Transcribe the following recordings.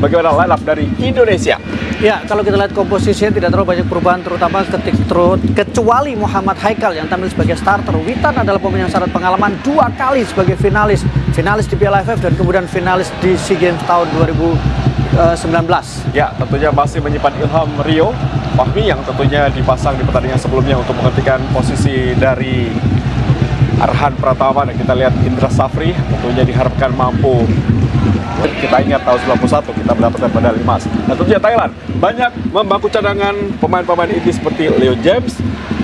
bagaimana line up dari Indonesia. Ya, kalau kita lihat komposisinya tidak terlalu banyak perubahan, terutama ketik terus kecuali Muhammad Haikal yang tampil sebagai starter. Witan adalah pemain yang syarat pengalaman dua kali sebagai finalis, finalis di Piala AFF dan kemudian finalis di SEA Games tahun 2019. Ya, tentunya masih menyimpan Ilham Rio Fahmi yang tentunya dipasang di pertandingan sebelumnya untuk menggantikan posisi dari Arhan Pratama dan kita lihat Indra Safri tentunya diharapkan mampu kita ingat tahun 91 kita mendapatkan medali emas. Dan tentunya Thailand banyak membangku cadangan pemain-pemain ini seperti Leo James,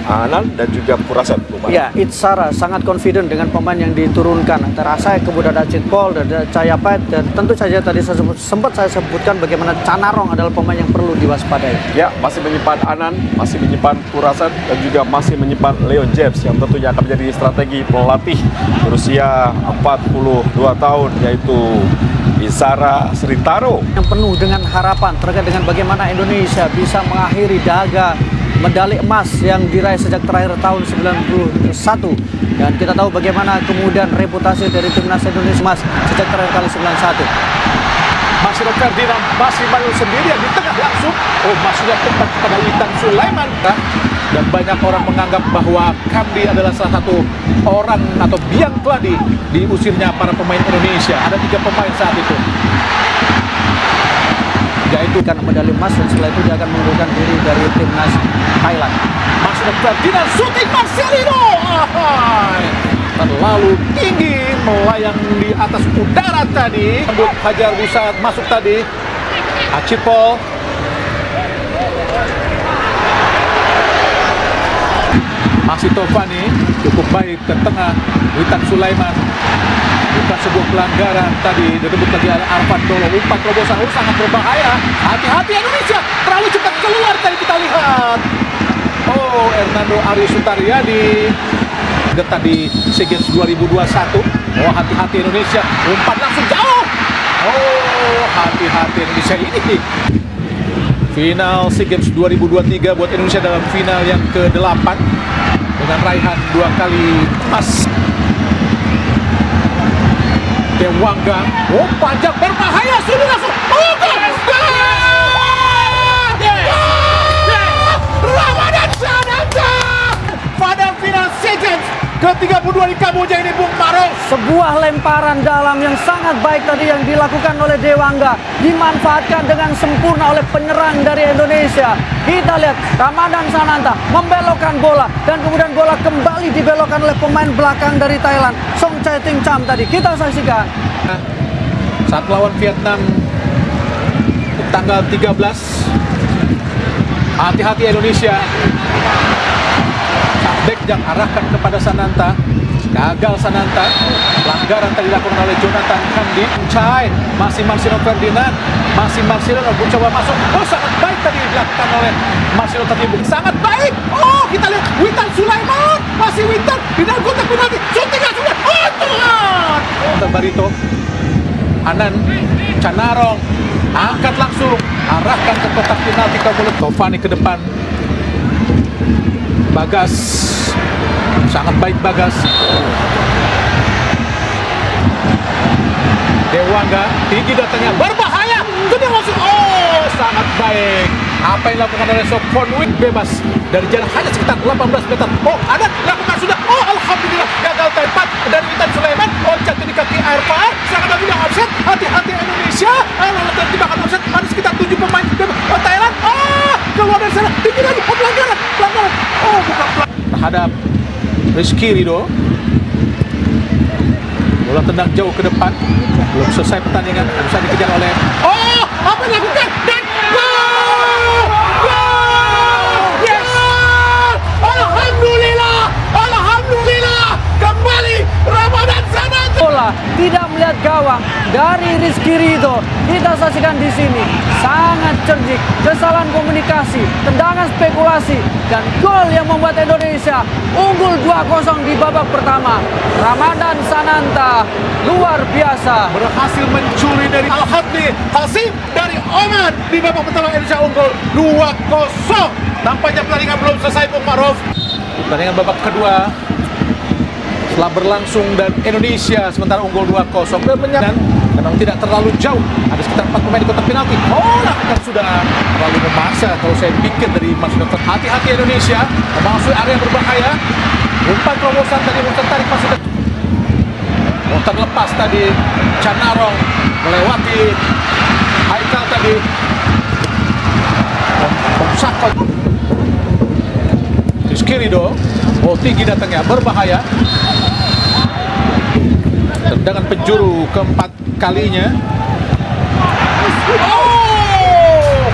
Anan dan juga Puraset. Ya, Itzara sangat confident dengan pemain yang diturunkan antara saya kemudian ada Cit Paul dan ada Cahaya Pet dan tentu saja tadi saya sebut, sempat saya sebutkan bagaimana Canarong adalah pemain yang perlu diwaspadai. Ya, masih menyimpan Anan, masih menyimpan Puraset dan juga masih menyimpan Leo James yang tentunya akan menjadi strategi pelatih berusia 42 tahun yaitu Isara Sritaro yang penuh dengan harapan terkait dengan bagaimana Indonesia bisa mengakhiri dahaga medali emas yang diraih sejak terakhir tahun 91 dan kita tahu bagaimana kemudian reputasi dari timnas Indonesia emas sejak terakhir kali 91 masih Ferdinand masih malu sendirian di tengah langsung. Oh masuknya tempat kepada Witan Sulaiman dan banyak orang menganggap bahwa Kamdi adalah salah satu orang atau biang keladi diusirnya para pemain Indonesia. Ada tiga pemain saat itu yaitu karena medali emas dan setelah itu dia akan mengundurkan diri dari timnas Thailand. Masuk Ferdinand shooting Marcelino. Terlalu tinggi melayang di atas udara tadi. Untuk Hajar Busat masuk tadi. Acipol. Masih Tovani cukup baik ke tengah Witan Sulaiman bukan sebuah pelanggaran tadi. Direbut lagi Arfan Dolo. Umpan terobosan oh, sangat berbahaya. Hati-hati Indonesia. Terlalu cepat keluar tadi kita lihat. Oh Hernando Ari Sutaryadi getah di SEA Games 2021 oh hati-hati Indonesia. Umpan langsung jauh. Oh hati-hati Indonesia ini. Final SEA Games 2023 buat Indonesia dalam final yang ke-8 dengan raihan dua kali emas Dewangga. Oh, panjang berbahaya sudah langsung. Oh, gol! Ramadan Sananta pada final SEA Games ke-32 di Kamboja ini. Sebuah lemparan dalam yang sangat baik tadi yang dilakukan oleh Dewangga dimanfaatkan dengan sempurna oleh penyerang dari Indonesia. Kita lihat Ramadan Sananta membelokkan bola dan kemudian bola kembali dibelokkan oleh pemain belakang dari Thailand, Song Chae Ting Cham tadi. Kita saksikan. Saat melawan Vietnam tanggal 13 hati-hati Indonesia Bekjang arahkan kepada Sananta gagal Sananta. Pelanggaran tadi dilakukan oleh Jonathan Kandi Chai masih Marcelo Ferdinand. Masih Marcelo. Coba masuk. Oh sangat baik tadi dilakukan oleh Marcelo tadi sangat baik. Oh kita lihat. Witan Sulaiman. Masih Witan. Di dalam kotak penalti. Syutingnya sudah oh Tuhan. Barito. Anan Canarong. Angkat langsung. Arahkan ke kotak penalti. Tovani ke depan. Bagas sangat baik Bagas. Dewangga tinggi datangnya berbahaya. Sudah masuk. Oh sangat baik. Apa yang dilakukan oleh Sokonwik bebas. Dari jarak hanya sekitar 18 meter. Oh ada lakukan sudah. Oh Alhamdulillah gagal tempat dari Witan Sulaiman. Jatuh di kaki Arfa sangat lagi yang offset. Hati-hati Indonesia. Lalu terjebak offset. Ada sekitar 7 pemain. Oh, Thailand. Oh keluar dari sana. Tinggi lagi. Oh pelanggaran pelanggaran oh bukan pelanggaran terhadap Rizky Ridho. Bola tendang jauh ke depan. Belum selesai pertandingan. Bisa dikejar oleh oh apa yang dilakukan dan gol gol yes Alhamdulillah Alhamdulillah kembali Ramadan Sananta bola tidak melihat gawang dari Rizky Ridho. Kita saksikan di sini. Sangat cerdik kesalahan komunikasi tendangan spekulasi dan gol yang membuat Indonesia unggul 2-0 di babak pertama. Ramadan Sananta luar biasa. Berhasil mencuri dari Al Hadli Hasim dari Oman. Di babak pertama Indonesia unggul 2-0 nampaknya pertandingan belum selesai Bung Maruf. Pertandingan babak kedua setelah berlangsung dan Indonesia sementara unggul 2-0 dan Memang tidak terlalu jauh. Ada sekitar 4 pemain di kotak penalti. Oh, lakukan sudah terlalu memaksa kalau saya pikir dari Mas. Hati-hati Indonesia memasuki area berbahaya. Umpan terobosan tadi tertarik masuk ke Oh, terlepas tadi Canarong melewati Haikal tadi. Pomsakon. Rizky Oh tinggi datangnya berbahaya. Tendangan penjuru keempat kalinya. Oh!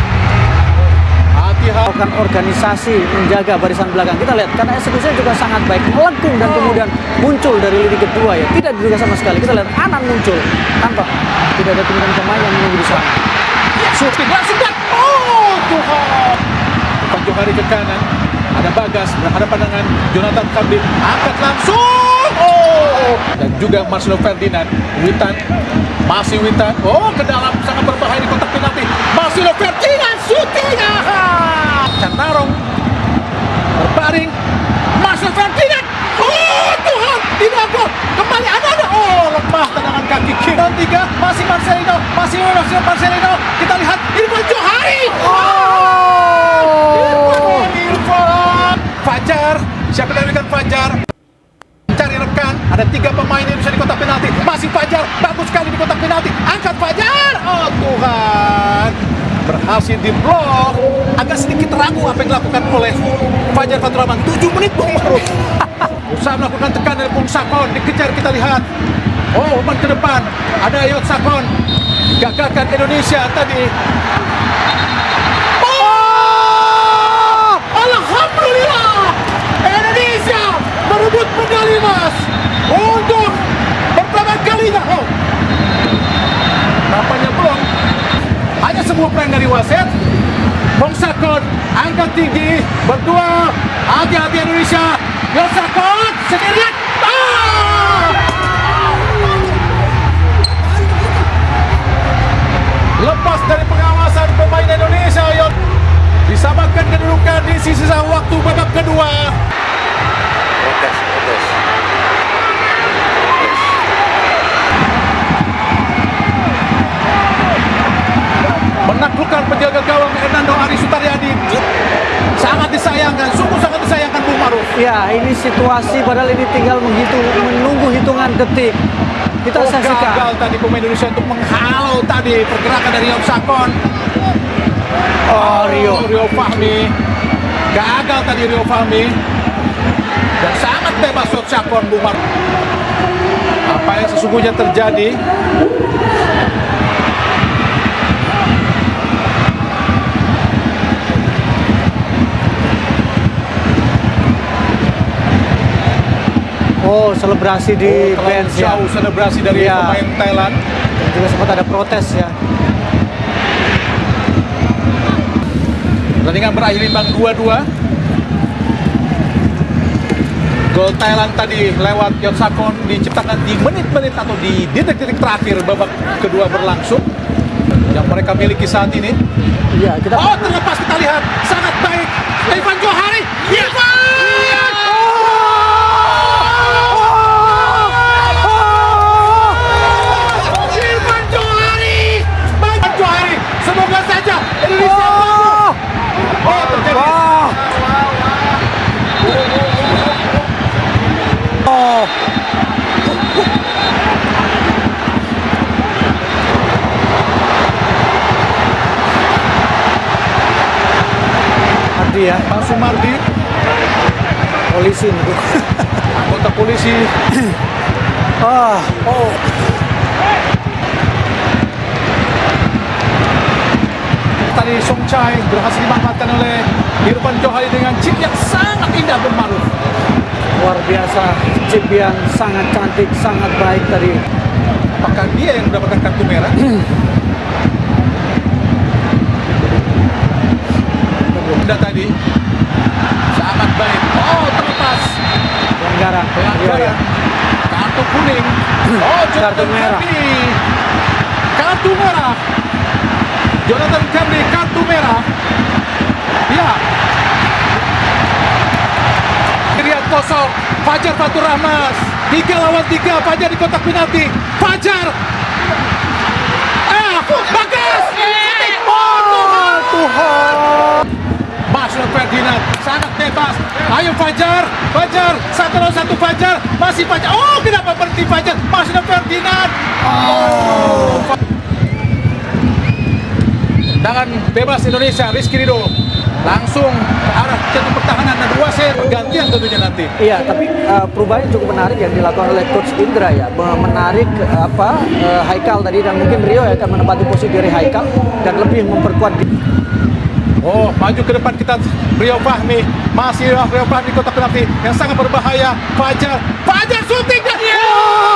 Hati-hati. organisasi menjaga barisan belakang. Kita lihat karena eksekusinya juga sangat baik, melengkung dan kemudian muncul dari lini kedua ya. Tidak diduga sama sekali. Kita lihat Anan muncul tanpa tidak ada kemudian pemain yang menunggu di sana. Shooting langsung dan oh Tuhan. Bukan Johari ke kanan. Ada Bagas berhadapan dengan Jonathan Kambing. Angkat langsung. Oh. Dan juga Marcelo Ferdinand. Witan. Masih Witan. Oh ke dalam sangat berbahaya di kotak penalti. Marcelo Ferdinand shooting. Ah. Canarong. Berbaring. Marcelo Ferdinand. Oh Tuhan. Tidak gol. Kembali ada ada. Oh lemah tendangan kaki kiri. Dan tiga. Masih Marcelino. Masih Marcelino. Marcelino. Kita lihat. Irfan Johari. Oh. Irfan Fajar siapa yang memberikan Fajar cari rekan ada tiga pemain Indonesia di kotak penalti masih Fajar bagus sekali di kotak penalti angkat Fajar oh Tuhan. Berhasil diblok agak sedikit ragu apa yang dilakukan oleh Fajar Fatur Rahman 7 menit Bung Maruf usaha melakukan tekanan dari Bung Sakon. Dikejar kita lihat. Oh umpan ke depan. Ada Yot Sakon. Gagalkan Indonesia tadi. Oh! Alhamdulillah! Indonesia merebut medali emas untuk pertama kalinya. Oh, nampaknya belum. Perang dari wasit. Bong Sakon angkat tinggi berdua. Hati-hati Indonesia. Bong Sakon sendirian. Ah! Lepas dari pengawasan pemain Indonesia, Yon. Disamakan kedudukan di sisa waktu babak kedua. protes protes menaklukkan penjaga gawang Hernando Ari Sutaryadi. Sangat disayangkan, sungguh sangat disayangkan Bung Maruf. Ya, ini situasi padahal ini tinggal menghitung menunggu hitungan detik. Kita Oh, saksikan. gagal tadi pemain Indonesia untuk menghalau tadi pergerakan dari Yop Sakon. Oh, Rio. Rio Fahmi. Gagal tadi Rio Fahmi. Dan sangat bebas Yop Sakon Bung Maruf. Apa yang sesungguhnya terjadi? Oh, selebrasi di Terlalu bench ya. jauh selebrasi dari Iya. pemain Thailand. Dan juga sempat ada protes ya. Pertandingan berakhir imbang 2-2. Gol Thailand tadi lewat Yot Sakon diciptakan di menit-menit atau di detik-detik terakhir babak kedua berlangsung yang mereka miliki saat ini. Iya, kita Oh terlepas kita lihat sangat baik Irfan Johari. Irfan! Irfan Johari! Irfan Johari! Semoga saja Indonesia mampu. Oh terjadi. Wah. Oh. Ardi ya, Pak Sumardi, polisi nih. anggota polisi Ah, Oh. Tadi Song Chai berhasil dimanfaatkan oleh Irfan Johari dengan chip yang sangat indah bermaruf. luar biasa. Chip yang sangat cantik, sangat baik tadi. Apakah dia yang mendapatkan kartu merah? Anda tadi sangat baik. Oh, terlepas. Pelanggaran. Pelanggaran. Iya, iya. Kartu kuning. Hmm. Oh, kartu merah. Kartu merah. Jonathan Kambi kartu merah. Ya. Kiriat kosong. Fajar Fatur Rahmas. Tiga lawan tiga. Fajar di kotak penalti. Fajar. Eh, bagus Oh, Tuhan. Tuhan. Masuk Ferdinand sangat bebas. Ayo Fajar, Fajar satu lawan satu Fajar, masih Fajar. Oh kenapa berhenti Fajar? Masuk Ferdinand. Oh. Tangan bebas Indonesia, Rizky Rido langsung ke arah jatuh pertahanan dan dua set pergantian tentunya nanti. Iya, tapi uh, perubahan yang cukup menarik yang dilakukan oleh Coach Indra ya, Me- menarik uh, apa uh, Haikal tadi dan mungkin Rio yang akan menempati posisi dari Haikal dan lebih memperkuat di- Oh, maju ke depan kita Rio Fahmi. Masih Rio Fahmi kotak penalti yang sangat berbahaya. Fajar, Fajar dan oh! Oh!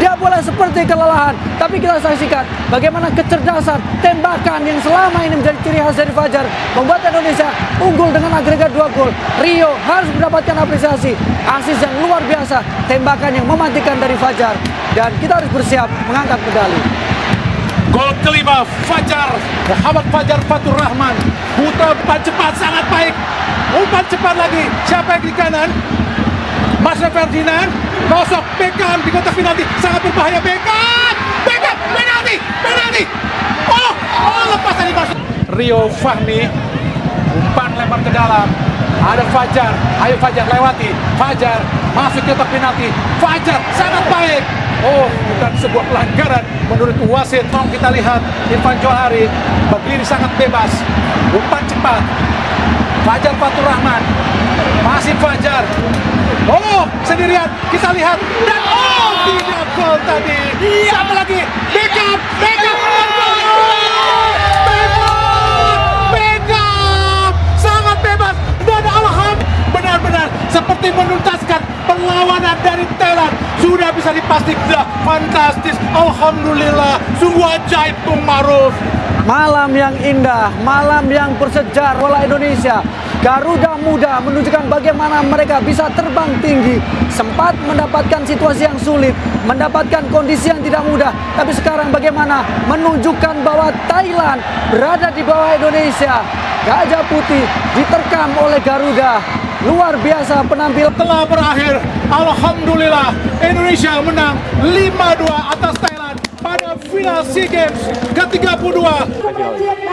Dia boleh seperti kelelahan. Tapi kita saksikan bagaimana kecerdasan tembakan yang selama ini menjadi ciri khas dari Fajar membuat Indonesia unggul dengan agregat dua gol. Rio harus mendapatkan apresiasi, asis yang luar biasa, tembakan yang mematikan dari Fajar. Dan kita harus bersiap mengangkat medali. Gol kelima Fajar Muhammad Fajar Fatur Rahman Putra umpan cepat sangat baik Umpan cepat lagi Siapa yang di kanan Mas Ferdinand Kosok Beckham di kotak penalti Sangat berbahaya Beckham Beckham penalti Penalti Oh Oh lepas tadi masuk Rio Fahmi Umpan lempar ke dalam ada Fajar, ayo Fajar lewati Fajar masuk kotak penalti Fajar sangat baik Oh, bukan sebuah pelanggaran menurut wasit. Tolong kita lihat Irfan Johari berdiri sangat bebas. Umpan cepat. Fajar Fatur Rahman. Masih Fajar. Oh, sendirian. Kita lihat. Dan oh, tidak gol tadi. Siapa lagi? Beckham. Beckham. Benar-benar seperti menuntaskan perlawanan dari Thailand. Sudah bisa dipastikan. Fantastis. Alhamdulillah. Sungguh ajaib Bung Maruf. Malam yang indah, malam yang bersejarah bola Indonesia. Garuda Muda menunjukkan bagaimana mereka bisa terbang tinggi, sempat mendapatkan situasi yang sulit, mendapatkan kondisi yang tidak mudah. Tapi sekarang bagaimana menunjukkan bahwa Thailand berada di bawah Indonesia. Gajah Putih diterkam oleh Garuda. Luar biasa penampilan Telah berakhir. Alhamdulillah. Indonesia menang 5-2 atas final SEA Games ke-32.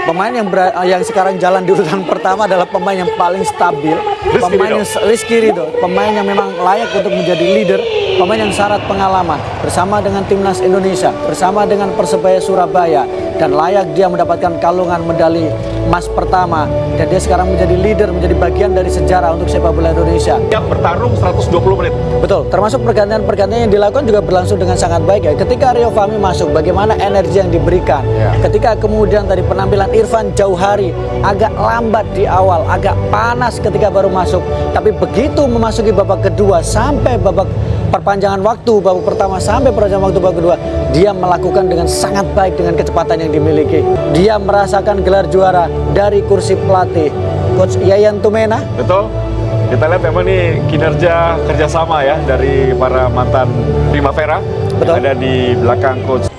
Pemain yang ber- yang sekarang jalan di urutan pertama adalah pemain yang paling stabil, Rizky pemain yang Rizky Ridho, pemain yang memang layak untuk menjadi leader, pemain yang syarat pengalaman. Bersama dengan timnas Indonesia, bersama dengan Persebaya Surabaya. Dan layak dia mendapatkan kalungan medali emas pertama dan dia sekarang menjadi leader, menjadi bagian dari sejarah untuk sepak bola Indonesia. Yang bertarung 120 menit. Betul, termasuk pergantian-pergantian yang dilakukan juga berlangsung dengan sangat baik ya. Ketika Rio Fahmi masuk, bagaimana energi yang diberikan. Ya. Ketika kemudian tadi penampilan Irfan Jauhari agak lambat di awal, agak panas ketika baru masuk. Tapi begitu memasuki babak kedua sampai babak perpanjangan waktu, babak pertama sampai perpanjangan waktu babak kedua, dia melakukan dengan sangat baik dengan kecepatan yang dimiliki. Dia merasakan gelar juara dari kursi pelatih. Coach Yayan Tumena Betul? Kita lihat memang nih kinerja kerjasama ya dari para mantan Primavera Betul. yang ada di belakang coach